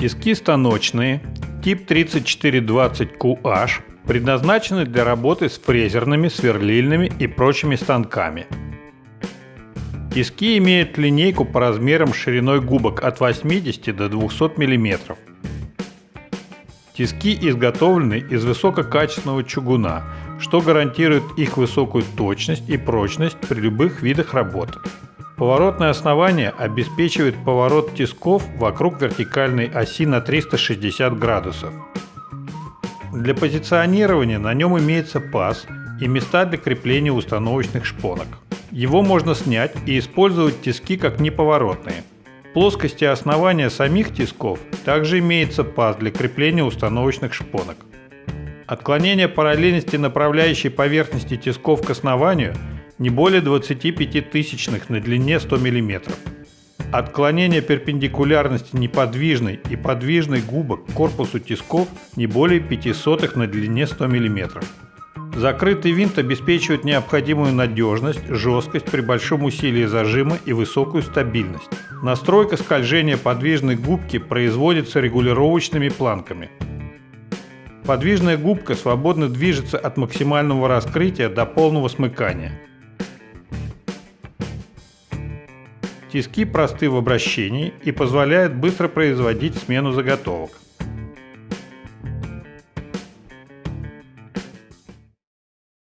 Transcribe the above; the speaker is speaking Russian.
Тиски станочные, тип 3420QH, предназначены для работы с фрезерными, сверлильными и прочими станками. Тиски имеют линейку по размерам шириной губок от 80 до 200 мм. Тиски изготовлены из высококачественного чугуна, что гарантирует их высокую точность и прочность при любых видах работы. Поворотное основание обеспечивает поворот тисков вокруг вертикальной оси на 360 градусов. Для позиционирования на нем имеется паз и места для крепления установочных шпонок. Его можно снять и использовать тиски как неповоротные. В плоскости основания самих тисков также имеется паз для крепления установочных шпонок. Отклонение параллельности направляющей поверхности тисков к основанию не более 25 тысячных на длине 100 мм. Отклонение перпендикулярности неподвижной и подвижной губок к корпусу тисков не более 5 сотых на длине 100 мм. Закрытый винт обеспечивает необходимую надежность, жесткость при большом усилии зажима и высокую стабильность. Настройка скольжения подвижной губки производится регулировочными планками. Подвижная губка свободно движется от максимального раскрытия до полного смыкания. Тиски просты в обращении и позволяют быстро производить смену заготовок.